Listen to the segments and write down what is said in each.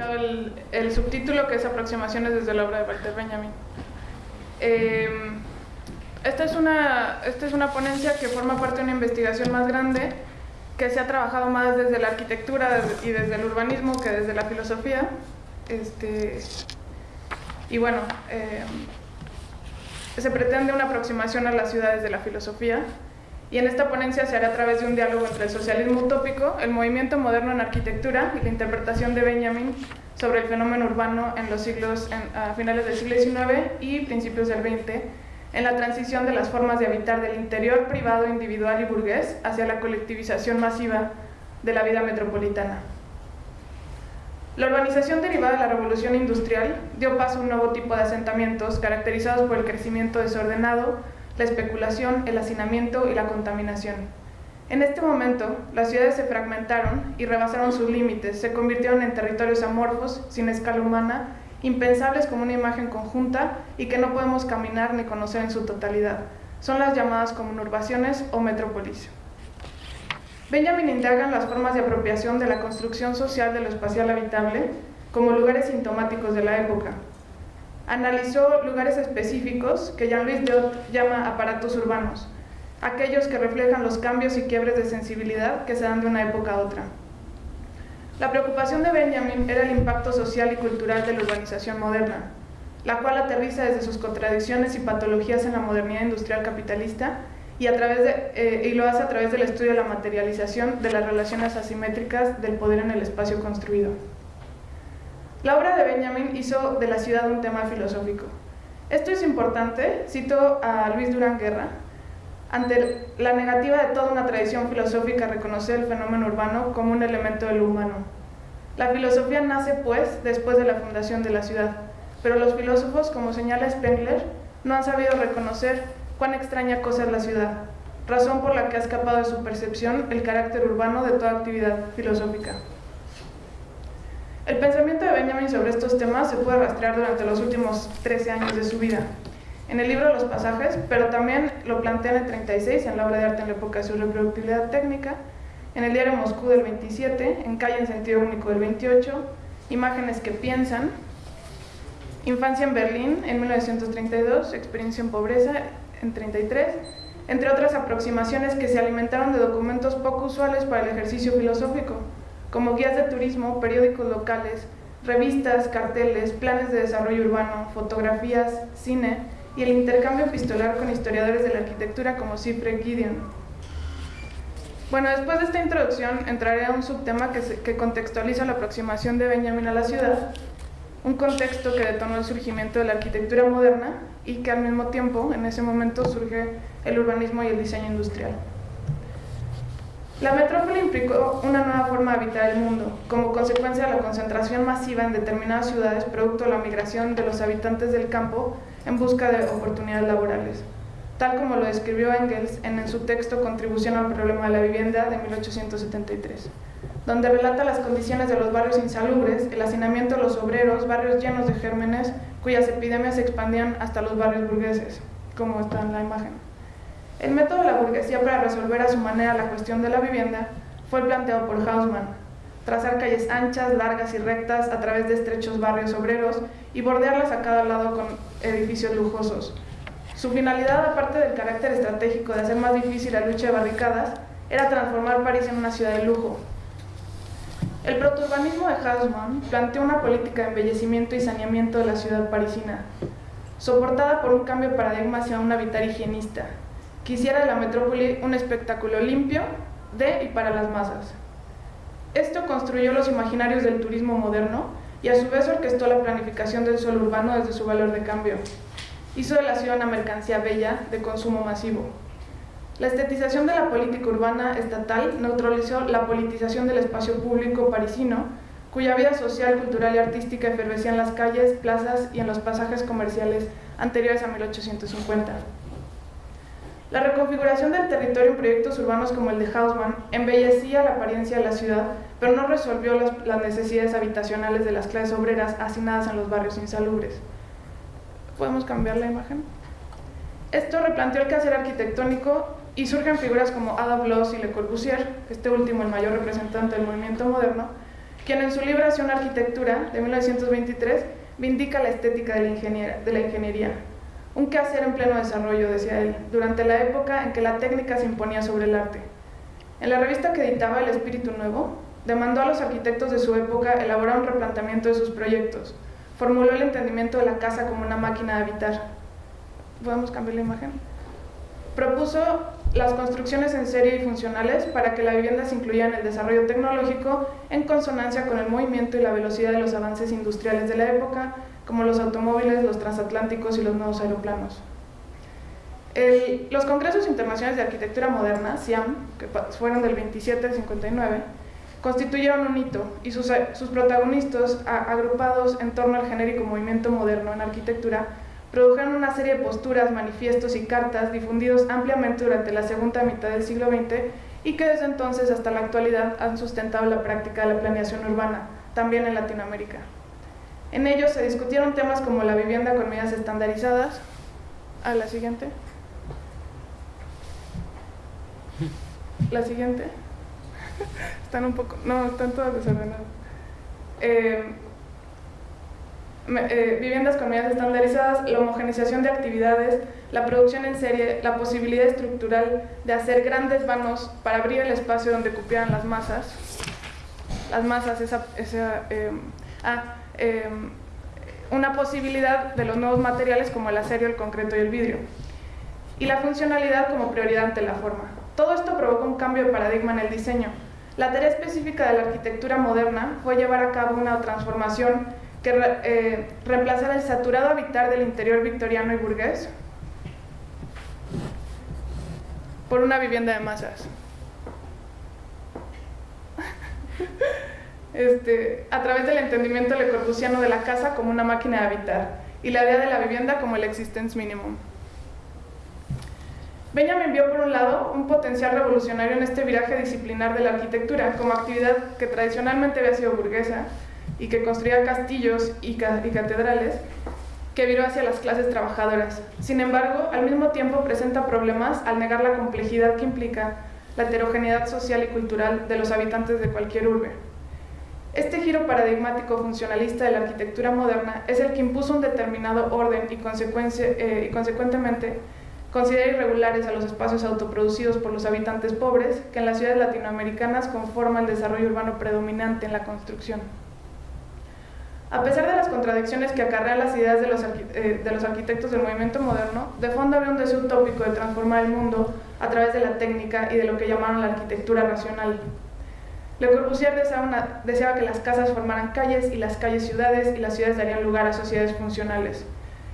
el, el, subtítulo que es Aproximaciones desde la obra de Walter Benjamin. Eh, esta, es una, esta es una ponencia que forma parte de una investigación más grande que se ha trabajado más desde la arquitectura y desde el urbanismo que desde la filosofía. Este, y bueno, eh, se pretende una aproximación a las ciudades de la filosofía y en esta ponencia se hará a través de un diálogo entre el socialismo utópico, el movimiento moderno en arquitectura y la interpretación de Benjamin sobre el fenómeno urbano en los siglos, a finales del siglo XIX y principios del XX, en la transición de las formas de habitar del interior privado, individual y burgués hacia la colectivización masiva de la vida metropolitana. La urbanización derivada de la revolución industrial dio paso a un nuevo tipo de asentamientos caracterizados por el crecimiento desordenado, la especulación, el hacinamiento y la contaminación. En este momento, las ciudades se fragmentaron y rebasaron sus límites, se convirtieron en territorios amorfos, sin escala humana, impensables como una imagen conjunta y que no podemos caminar ni conocer en su totalidad. Son las llamadas conurbaciones o metrópolis. Benjamin indaga en las formas de apropiación de la construcción social de lo espacial habitable como lugares sintomáticos de la época, analizó lugares específicos que Jean-Louis Diot llama aparatos urbanos, aquellos que reflejan los cambios y quiebres de sensibilidad que se dan de una época a otra. La preocupación de Benjamin era el impacto social y cultural de la urbanización moderna, la cual aterriza desde sus contradicciones y patologías en la modernidad industrial capitalista y, eh, y lo hace a través del estudio de la materialización de las relaciones asimétricas del poder en el espacio construido. La obra de Benjamin hizo de la ciudad un tema filosófico. Esto es importante, cito a Luis Durán Guerra, ante la negativa de toda una tradición filosófica a reconocer el fenómeno urbano como un elemento de lo humano. La filosofía nace, pues, después de la fundación de la ciudad, pero los filósofos, como señala Spengler, no han sabido reconocer cuán extraña cosa es la ciudad, razón por la que ha escapado de su percepción el carácter urbano de toda actividad filosófica. El pensamiento de Benjamin sobre estos temas se puede rastrear durante los últimos 13 años de su vida. En el libro Los pasajes, pero también lo plantea en el 36, en la obra de arte en la época de su reproductibilidad técnica, en el diario Moscú del 27, en Calle en sentido único del 28, Imágenes que piensan, Infancia en Berlín en 1932, Experiencia en pobreza en 33, entre otras aproximaciones que se alimentaron de documentos poco usuales para el ejercicio filosófico, como guías de turismo, periódicos locales, revistas, carteles, planes de desarrollo urbano, fotografías, cine y el intercambio epistolar con historiadores de la arquitectura como Cifre Gideon. Bueno, después de esta introducción entraré a un subtema que, que contextualiza la aproximación de Benjamin a la ciudad, un contexto que detonó el surgimiento de la arquitectura moderna y que al mismo tiempo, en ese momento, surge el urbanismo y el diseño industrial. La metrópoli implicó una nueva forma de habitar el mundo, como consecuencia de la concentración masiva en determinadas ciudades producto de la migración de los habitantes del campo en busca de oportunidades laborales, tal como lo describió Engels en su texto Contribución al problema de la vivienda de 1873, donde relata las condiciones de los barrios insalubres, el hacinamiento de los obreros, barrios llenos de gérmenes, cuyas epidemias se expandían hasta los barrios burgueses, como está en la imagen. El método de la burguesía para resolver a su manera la cuestión de la vivienda fue planteado por Hausmann, trazar calles anchas, largas y rectas a través de estrechos barrios obreros y bordearlas a cada lado con edificios lujosos. Su finalidad, aparte del carácter estratégico de hacer más difícil la lucha de barricadas, era transformar París en una ciudad de lujo. El protourbanismo de Hausmann planteó una política de embellecimiento y saneamiento de la ciudad parisina, soportada por un cambio de paradigma hacia un habitar higienista, quisiera de la metrópoli un espectáculo limpio de y para las masas. Esto construyó los imaginarios del turismo moderno y a su vez orquestó la planificación del suelo urbano desde su valor de cambio. Hizo de la ciudad una mercancía bella de consumo masivo. La estetización de la política urbana estatal neutralizó la politización del espacio público parisino, cuya vida social, cultural y artística efervescía en las calles, plazas y en los pasajes comerciales anteriores a 1850. La reconfiguración del territorio en proyectos urbanos como el de Hausmann embellecía la apariencia de la ciudad, pero no resolvió las, necesidades habitacionales de las clases obreras hacinadas en los barrios insalubres. ¿Podemos cambiar la imagen? Esto replanteó el quehacer arquitectónico y surgen figuras como Ada Bloss y Le Corbusier, este último el mayor representante del movimiento moderno, quien en su libro Hacia una arquitectura de 1923 vindica la estética de la, de la ingeniería. Un quehacer en pleno desarrollo, decía él, durante la época en que la técnica se imponía sobre el arte. En la revista que editaba El Espíritu Nuevo, demandó a los arquitectos de su época elaborar un replanteamiento de sus proyectos. Formuló el entendimiento de la casa como una máquina de habitar. ¿Podemos cambiar la imagen? Propuso las construcciones en serie y funcionales para que la vivienda se incluya en el desarrollo tecnológico en consonancia con el movimiento y la velocidad de los avances industriales de la época, como los automóviles, los transatlánticos y los nuevos aeroplanos. los Congresos Internacionales de Arquitectura Moderna, SIAM, que fueron del 27 al 59, constituyeron un hito y sus, sus protagonistas, agrupados en torno al genérico movimiento moderno en arquitectura, produjeron una serie de posturas, manifiestos y cartas difundidos ampliamente durante la segunda mitad del siglo XX y que desde entonces hasta la actualidad han sustentado la práctica de la planeación urbana, también en Latinoamérica. En ellos se discutieron temas como la vivienda con medidas estandarizadas. A la siguiente. La siguiente. Están un poco... No, están todas desordenadas. Eh, eh, viviendas con medidas estandarizadas, la homogenización de actividades, la producción en serie, la posibilidad estructural de hacer grandes vanos para abrir el espacio donde cupieran las masas. Las masas, esa... esa eh, ah, em, una posibilidad de los nuevos materiales como el acero, el concreto y el vidrio. Y la funcionalidad como prioridad ante la forma. Todo esto provoca un cambio de paradigma en el diseño. La tarea específica de la arquitectura moderna fue llevar a cabo una transformación que eh, reemplazara el saturado habitar del interior victoriano y burgués por una vivienda de masas. Este, a través del entendimiento le corbusiano de la casa como una máquina de habitar y la idea de la vivienda como el existence minimum. Benjamin vio por un lado un potencial revolucionario en este viraje disciplinar de la arquitectura como actividad que tradicionalmente había sido burguesa y que construía castillos y, catedrales, que viró hacia las clases trabajadoras. Sin embargo, al mismo tiempo presenta problemas al negar la complejidad que implica la heterogeneidad social y cultural de los habitantes de cualquier urbe. Este giro paradigmático funcionalista de la arquitectura moderna es el que impuso un determinado orden y, eh, y consecuentemente considera irregulares a los espacios autoproducidos por los habitantes pobres que en las ciudades latinoamericanas conforman el desarrollo urbano predominante en la construcción. A pesar de las contradicciones que acarrean las ideas de los, eh, de los, arquitectos del movimiento moderno, de fondo había un deseo utópico de transformar el mundo a través de la técnica y de lo que llamaron la arquitectura racional. Le Corbusier deseaba, deseaba que las casas formaran calles y las calles ciudades y las ciudades darían lugar a sociedades funcionales.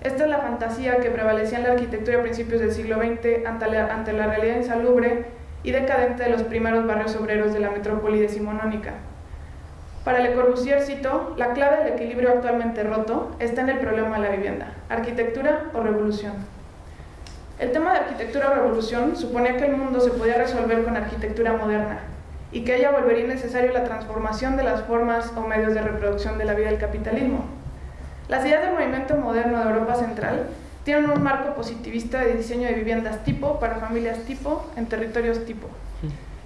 Esta es la fantasía que prevalecía en la arquitectura a principios del siglo XX ante la, ante la realidad insalubre y decadente de los primeros barrios obreros de la metrópoli decimonónica. Para Le Corbusier, cito, la clave del equilibrio actualmente roto está en el problema de la vivienda, arquitectura o revolución. El tema de arquitectura o revolución suponía que el mundo se podía resolver con arquitectura moderna y que ella volvería necesario la transformación de las formas o medios de reproducción de la vida del capitalismo. Las ideas del movimiento moderno de Europa Central tienen un marco positivista de diseño de viviendas tipo para familias tipo en territorios tipo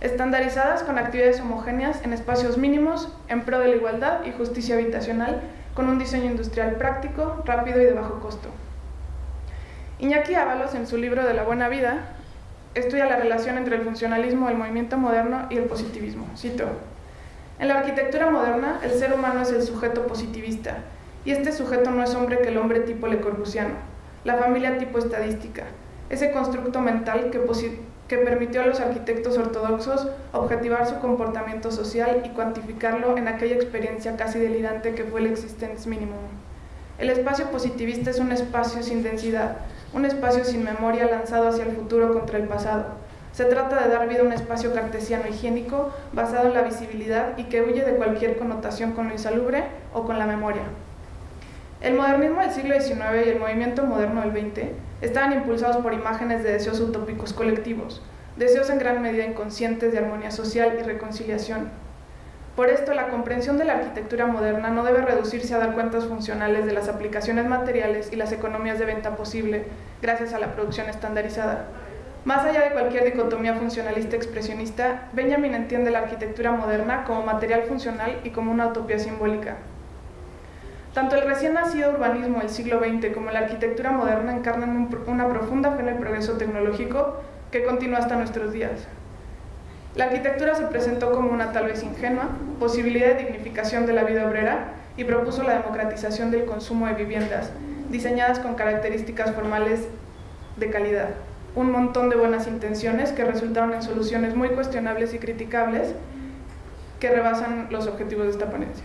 estandarizadas con actividades homogéneas en espacios mínimos en pro de la igualdad y justicia habitacional, con un diseño industrial práctico, rápido y de bajo costo. Iñaki Ábalos, en su libro De la buena vida, estudia la relación entre el funcionalismo del movimiento moderno y el positivismo. Cito, en la arquitectura moderna, el ser humano es el sujeto positivista, y este sujeto no es hombre que el hombre tipo Le Corbusiano, la familia tipo estadística, ese constructo mental que, que permitió a los arquitectos ortodoxos objetivar su comportamiento social y cuantificarlo en aquella experiencia casi delirante que fue el existence minimum. El espacio positivista es un espacio sin densidad, un espacio sin memoria lanzado hacia el futuro contra el pasado. Se trata de dar vida a un espacio cartesiano higiénico basado en la visibilidad y que huye de cualquier connotación con lo insalubre o con la memoria. El modernismo del siglo XIX y el movimiento moderno del XX estaban impulsados por imágenes de deseos utópicos colectivos, deseos en gran medida inconscientes de armonía social y reconciliación. Por esto, la comprensión de la arquitectura moderna no debe reducirse a dar cuentas funcionales de las aplicaciones materiales y las economías de venta posible gracias a la producción estandarizada. Más allá de cualquier dicotomía funcionalista expresionista, Benjamin entiende la arquitectura moderna como material funcional y como una utopía simbólica. Tanto el recién nacido urbanismo del siglo XX como la arquitectura moderna encarnan una profunda fe en el progreso tecnológico que continúa hasta nuestros días. La arquitectura se presentó como una tal vez ingenua posibilidad de dignificación de la vida obrera y propuso la democratización del consumo de viviendas, diseñadas con características formales de calidad. Un montón de buenas intenciones que resultaron en soluciones muy cuestionables y criticables que rebasan los objetivos de esta ponencia.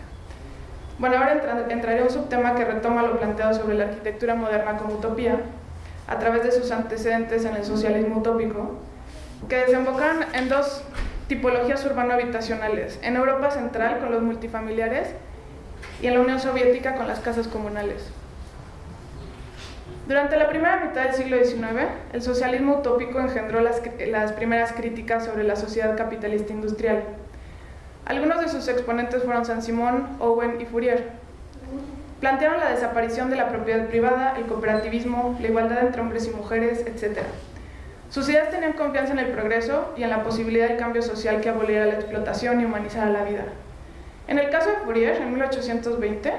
Bueno, ahora entraré a un subtema que retoma lo planteado sobre la arquitectura moderna como utopía, a través de sus antecedentes en el socialismo utópico, que desembocan en dos tipologías urbano-habitacionales, en Europa Central con los multifamiliares y en la Unión Soviética con las casas comunales. Durante la primera mitad del siglo XIX, el socialismo utópico engendró las, las primeras críticas sobre la sociedad capitalista industrial. Algunos de sus exponentes fueron Saint-Simon, Owen y Fourier. Plantearon la desaparición de la propiedad privada, el cooperativismo, la igualdad entre hombres y mujeres, etc. Sus ideas tenían confianza en el progreso y en la posibilidad del cambio social que aboliera la explotación y humanizara la vida. En el caso de Fourier, en 1820,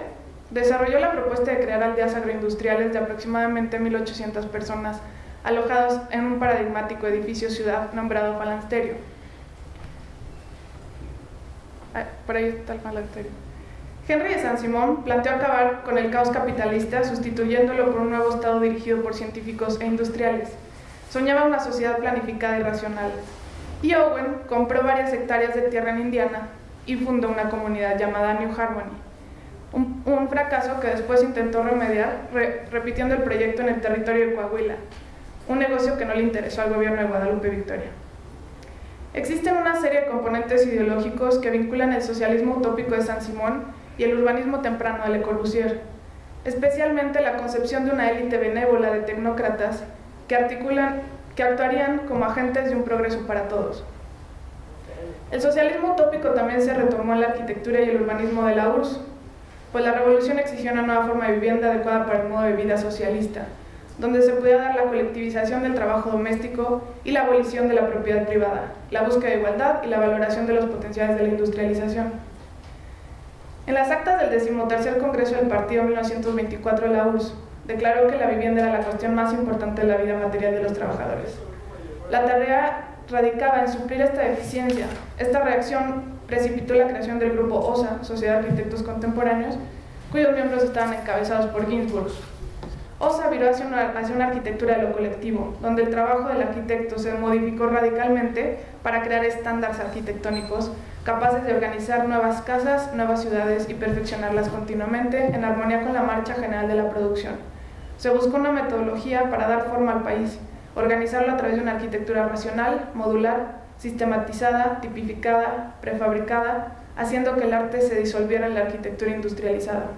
desarrolló la propuesta de crear aldeas agroindustriales de aproximadamente 1.800 personas alojadas en un paradigmático edificio ciudad nombrado Falansterio. Por ahí está el. Henry de Saint-Simon planteó acabar con el caos capitalista sustituyéndolo por un nuevo Estado dirigido por científicos e industriales. Soñaba una sociedad planificada y racional. Y Owen compró varias hectáreas de tierra en Indiana y fundó una comunidad llamada New Harmony. Un, fracaso que después intentó remediar repitiendo el proyecto en el territorio de Coahuila, un negocio que no le interesó al gobierno de Guadalupe Victoria. Existen una serie de componentes ideológicos que vinculan el socialismo utópico de San Simón y el urbanismo temprano de Le Corbusier, especialmente la concepción de una élite benévola de tecnócratas que, articulan, que actuarían como agentes de un progreso para todos. El socialismo utópico también se retomó en la arquitectura y el urbanismo de la URSS, pues la revolución exigió una nueva forma de vivienda adecuada para el modo de vida socialista, donde se pudiera dar la colectivización del trabajo doméstico y la abolición de la propiedad privada, la búsqueda de igualdad y la valoración de los potenciales de la industrialización. En las actas del decimotercer Congreso del Partido 1924 de la URSS, declaró que la vivienda era la cuestión más importante de la vida material de los trabajadores. La tarea radicaba en suplir esta deficiencia. Esta reacción precipitó la creación del grupo OSA, Sociedad de Arquitectos Contemporáneos, cuyos miembros estaban encabezados por Ginsburg. OSA viró hacia una, hacia una arquitectura de lo colectivo, donde el trabajo del arquitecto se modificó radicalmente para crear estándares arquitectónicos capaces de organizar nuevas casas, nuevas ciudades y perfeccionarlas continuamente en armonía con la marcha general de la producción. Se buscó una metodología para dar forma al país, organizarlo a través de una arquitectura racional, modular, sistematizada, tipificada, prefabricada, haciendo que el arte se disolviera en la arquitectura industrializada.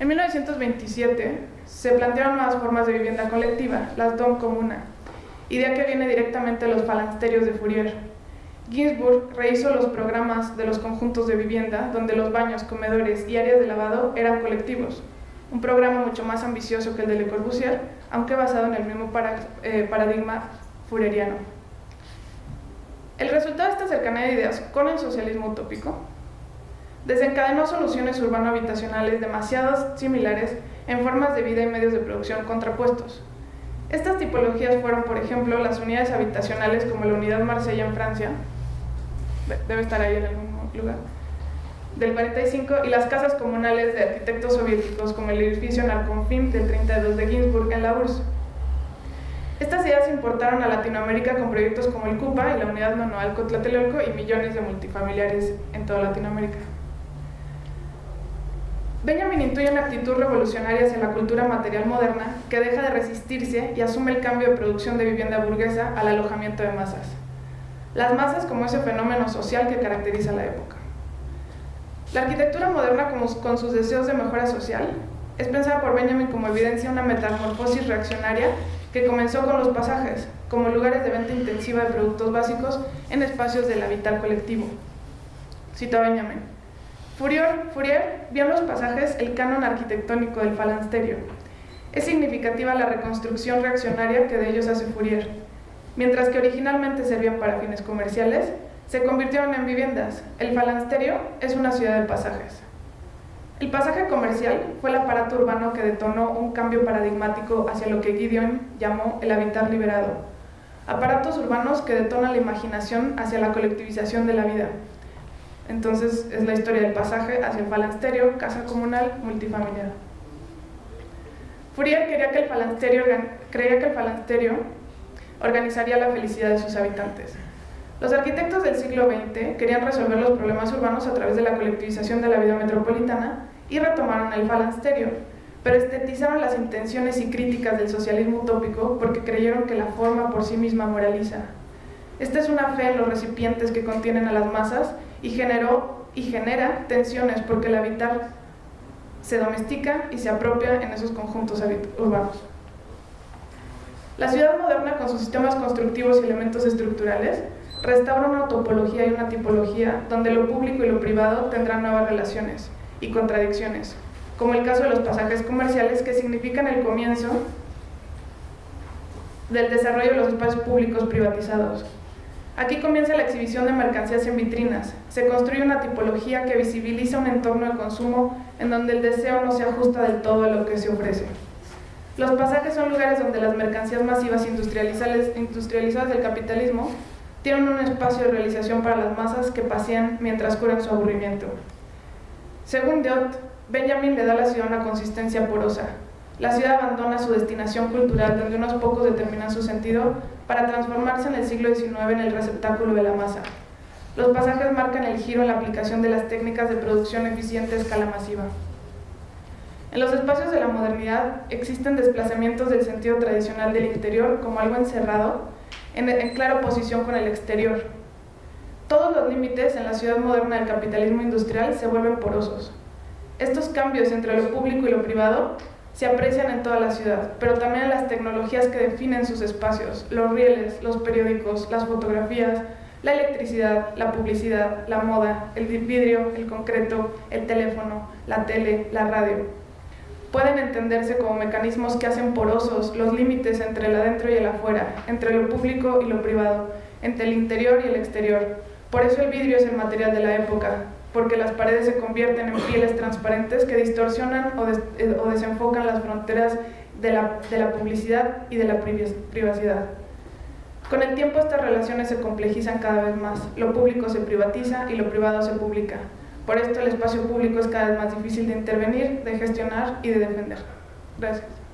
En 1927 se plantearon nuevas formas de vivienda colectiva, las Dom Comuna, idea que viene directamente de los falansterios de Fourier. Ginsburg rehizo los programas de los conjuntos de vivienda, donde los baños, comedores y áreas de lavado eran colectivos, un programa mucho más ambicioso que el de Le Corbusier, aunque basado en el mismo eh, paradigma fureriano. El resultado de esta cercanía de ideas con el socialismo utópico desencadenó soluciones urbano-habitacionales demasiado similares en formas de vida y medios de producción contrapuestos. Estas tipologías fueron, por ejemplo, las unidades habitacionales como la unidad Marsella en Francia, debe estar ahí en algún lugar, del 45 y las casas comunales de arquitectos soviéticos como el edificio Narconfim del 32 de Ginsburg en la URSS. Estas ideas importaron a Latinoamérica con proyectos como el CUPA y la Unidad Manual Cotlatelolco y millones de multifamiliares en toda Latinoamérica. Benjamin intuye una actitud revolucionaria hacia la cultura material moderna que deja de resistirse y asume el cambio de producción de vivienda burguesa al alojamiento de masas. Las masas como ese fenómeno social que caracteriza la época. La arquitectura moderna, con sus deseos de mejora social, es pensada por Benjamin como evidencia una metamorfosis reaccionaria que comenzó con los pasajes, como lugares de venta intensiva de productos básicos en espacios del habitat colectivo. Cito a Benjamin. Fourier, Fourier vio en los pasajes el canon arquitectónico del falansterio. Es significativa la reconstrucción reaccionaria que de ellos hace Fourier. Mientras que originalmente servían para fines comerciales, se convirtieron en viviendas. El falansterio es una ciudad de pasajes. El pasaje comercial fue el aparato urbano que detonó un cambio paradigmático hacia lo que Gideon llamó el habitar liberado. Aparatos urbanos que detonan la imaginación hacia la colectivización de la vida. Entonces es la historia del pasaje hacia el falansterio, casa comunal, multifamiliar. Fourier quería que el falansterio, creía que el falansterio organizaría la felicidad de sus habitantes. Los arquitectos del siglo XX querían resolver los problemas urbanos a través de la colectivización de la vida metropolitana y retomaron el falansterio, pero estetizaron las intenciones y críticas del socialismo utópico porque creyeron que la forma por sí misma moraliza. Esta es una fe en los recipientes que contienen a las masas y, generó, y genera tensiones porque el habitar se domestica y se apropia en esos conjuntos urbanos. La ciudad moderna, con sus sistemas constructivos y elementos estructurales, restaura una topología y una tipología donde lo público y lo privado tendrán nuevas relaciones y contradicciones, como el caso de los pasajes comerciales que significan el comienzo del desarrollo de los espacios públicos privatizados. Aquí comienza la exhibición de mercancías en vitrinas. Se construye una tipología que visibiliza un entorno de consumo en donde el deseo no se ajusta del todo a lo que se ofrece. Los pasajes son lugares donde las mercancías masivas industrializadas del capitalismo tienen un espacio de realización para las masas que pasean mientras curan su aburrimiento. Según Diot, Benjamin le da a la ciudad una consistencia porosa. La ciudad abandona su destinación cultural, donde unos pocos determinan su sentido, para transformarse en el siglo XIX en el receptáculo de la masa. Los pasajes marcan el giro en la aplicación de las técnicas de producción eficiente a escala masiva. En los espacios de la modernidad existen desplazamientos del sentido tradicional del interior como algo encerrado en, clara oposición con el exterior. Todos los límites en la ciudad moderna del capitalismo industrial se vuelven porosos. Estos cambios entre lo público y lo privado se aprecian en toda la ciudad, pero también en las tecnologías que definen sus espacios, los rieles, los periódicos, las fotografías, la electricidad, la publicidad, la moda, el vidrio, el concreto, el teléfono, la tele, la radio pueden entenderse como mecanismos que hacen porosos los límites entre el adentro y el afuera, entre lo público y lo privado, entre el interior y el exterior. Por eso el vidrio es el material de la época, porque las paredes se convierten en pieles transparentes que distorsionan o, eh, desenfocan las fronteras de la, de la publicidad y de la privacidad. Con el tiempo estas relaciones se complejizan cada vez más, lo público se privatiza y lo privado se publica. Por esto el espacio público es cada vez más difícil de intervenir, de gestionar y de defender. Gracias.